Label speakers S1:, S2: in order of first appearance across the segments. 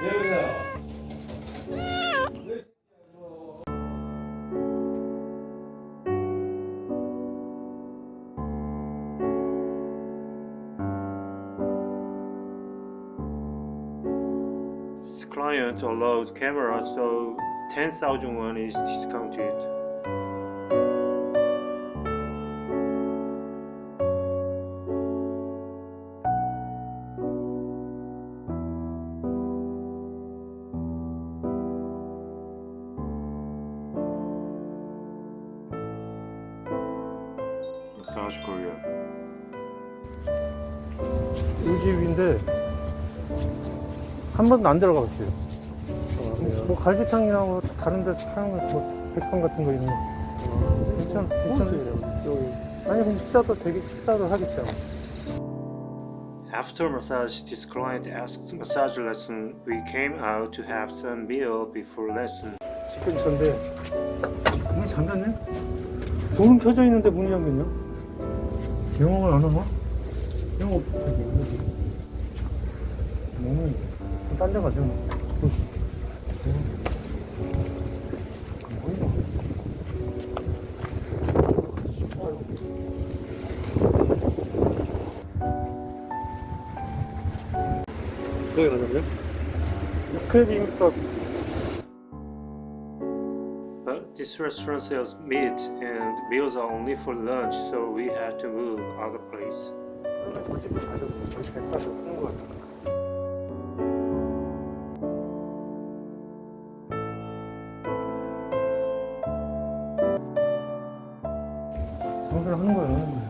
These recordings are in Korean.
S1: This client allowed camera so 10,000 won is discounted. Massage Korea.
S2: 이 집인데 한 번도 안 들어가 봤어요. 뭐 갈비탕이나 뭐 다른 데서 파는 거뭐 백반 같은 거 있는 거. 괜찮아, 괜찮아요. 여기. 아니 그럼 식사도 되게 식사도 하겠죠.
S1: After massage, this client asked massage lesson. We came out to have some meal before lesson.
S2: 근처인데 문이 잠겼네? 문은 켜져 있는데 문이 잠겼냐? 영업을 안 하나? 영업 문이 딴데 가죠 뭐.
S3: 거기 가자고요?
S2: 육회 비빔밥
S1: But this restaurant sells meat and meals are only for lunch, so we had to move other place.
S2: 장사를 하는 거예요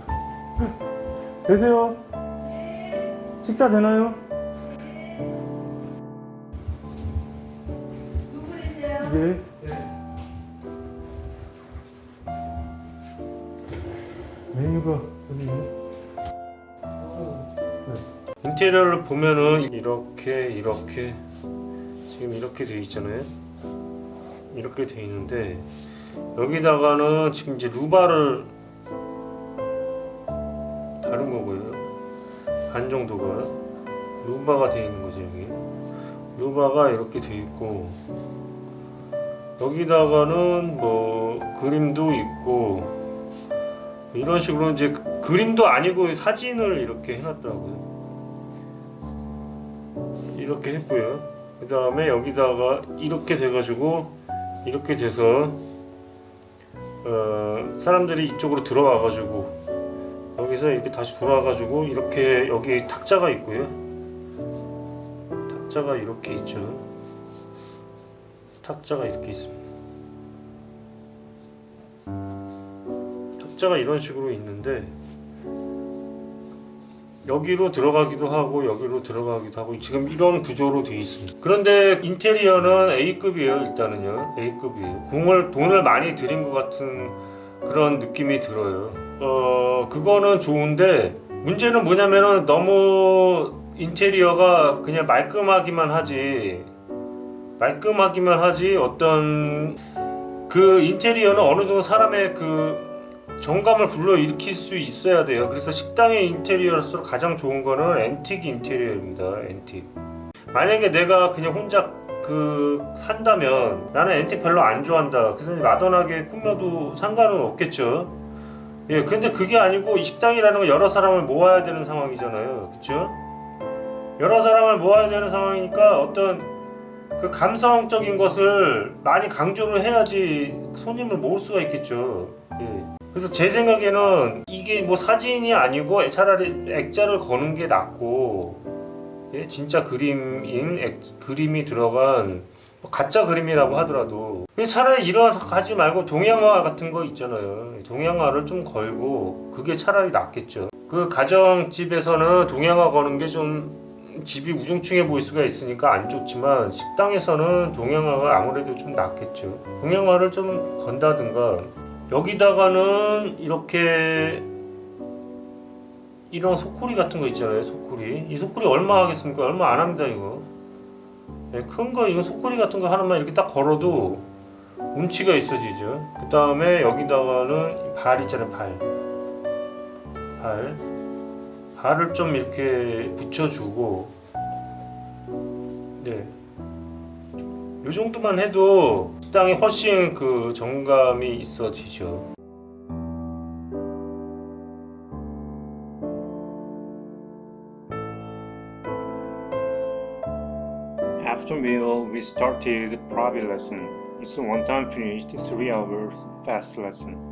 S2: 되세요? 식사 되나요?
S4: 누구이세요?
S2: 예.
S1: 인테리어를 보면은 이렇게 이렇게 지금 이렇게 돼 있잖아요. 이렇게 돼 있는데 여기다가는 지금 이제 루바를 다른 거고요. 반 정도가 루바가 돼 있는 거죠 여기. 루바가 이렇게 돼 있고 여기다가는 뭐 그림도 있고 이런 식으로 이제 그- 그림도 아니고 사진을 이렇게 해놨더라고요. 이렇게 했고요. 그 다음에 여기다가 이렇게 돼가지고 이렇게 돼서 어, 사람들이 이쪽으로 들어와 가지고 여기서 이렇게 다시 돌아 가지고 이렇게 여기 탁자가 있고요. 탁자가 이렇게 있죠. 탁자가 이렇게 있습니다. 탁자가 이런 식으로 있는데 여기로 들어가기도 하고 여기로 들어가기도 하고 지금 이런 구조로 되어 있습니다. 그런데 인테리어는 A급이에요 일단은요. A급이에요. 돈을, 돈을 많이 들인 것 같은 그런 느낌이 들어요. 어 그거는 좋은데 문제는 뭐냐면은 너무 인테리어가 그냥 말끔하기만 하지 말끔하기만 하지 어떤 그 인테리어는 어느 정도 사람의 그 정감을 불러일으킬 수 있어야 돼요. 그래서 식당의 인테리어로서 가장 좋은 거는 앤틱 인테리어입니다. 앤틱. 만약에 내가 그냥 혼자 그 산다면 나는 앤틱 별로 안 좋아한다. 그래서 마던하게 꾸며도 상관은 없겠죠. 예 근데 그게 아니고 이 식당이라는 건 여러 사람을 모아야 되는 상황이잖아요. 그쵸? 여러 사람을 모아야 되는 상황이니까 어떤 그 감성적인 것을 많이 강조를 해야지 손님을 모을 수가 있겠죠. 예. 그래서 제 생각에는 이게 뭐 사진이 아니고 차라리 액자를 거는 게 낫고 예? 진짜 그림인 액, 그림이 들어간 뭐 가짜 그림이라고 하더라도. 차라리 이런 하지 말고 동양화 같은 거 있잖아요. 동양화를 좀 걸고 그게 차라리 낫겠죠. 그 가정집에서는 동양화 거는 게 좀 집이 우중충해 보일 수가 있으니까 안 좋지만 식당에서는 동양화가 아무래도 좀 낫겠죠. 동양화를 좀 건다든가 여기다가는 이렇게 이런 소쿠리 같은 거 있잖아요 소쿠리. 이 소쿠리 얼마 하겠습니까? 얼마 안 합니다 이거. 네, 큰거 이거 소쿠리 같은 거 하나만 이렇게 딱 걸어도 운치가 있어지죠. 그 다음에 여기다가는 발 있잖아요 발. 발. 발을 좀 이렇게 붙여주고 네. 이 정도만 해도 식당이 훨씬 그 정감이 있어지죠. After meal, we started private lesson. It's a one-time finished three hours fast lesson.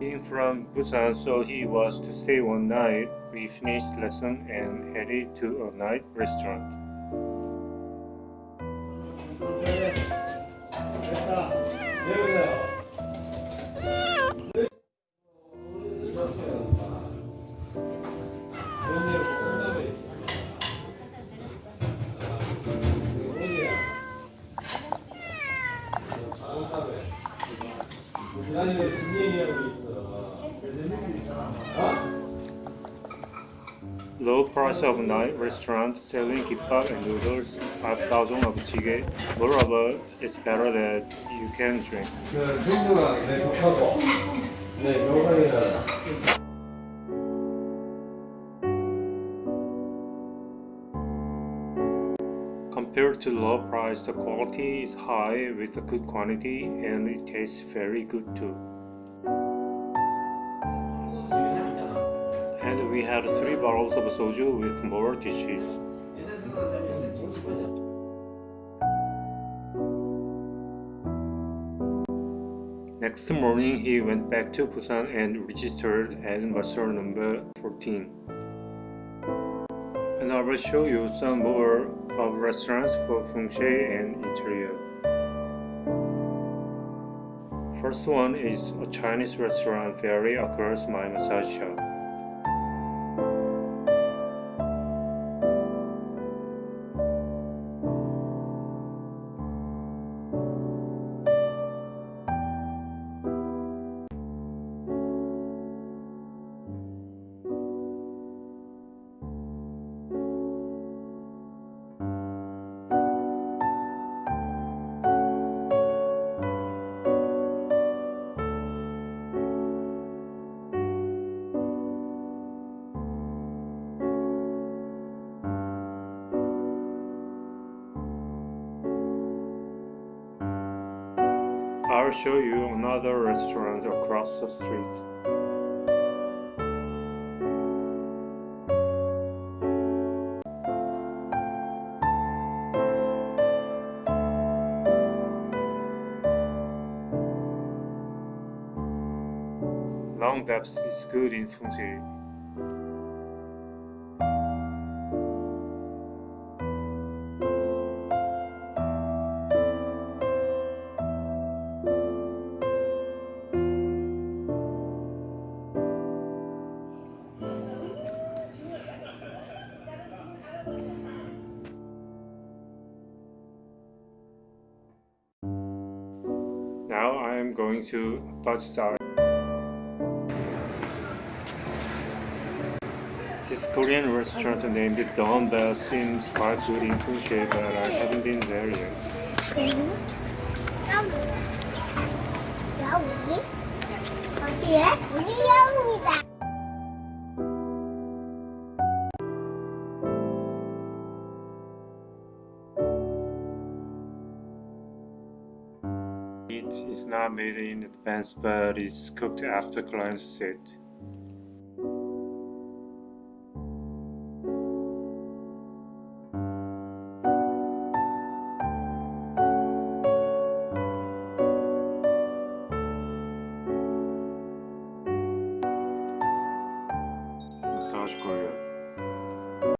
S1: Being from Busan, so he was to stay one night. We finished lesson and headed to a night restaurant. parts of night restaurant selling kimbap and noodles, 5,000 of jjigae. Moreover, it's better that you can drink. Compared to low price, the quality is high with a good quantity and it tastes very good too. We had three bottles of soju with more dishes. Next morning, he went back to Busan and registered at Master number 14. And I will show you some more of restaurants for feng shui and interior. First one is a Chinese restaurant very across my massage shop. I'll show you another restaurant across the street. Long depth is good in feng shui. Now I am going to Bajsar. This Korean restaurant named Dawn Bell seems quite good in feng shui, but I haven't been there yet.
S4: 여기? 어디에? 우리 여우이다.
S1: Not made in advance, but is cooked after clients sit. Massage.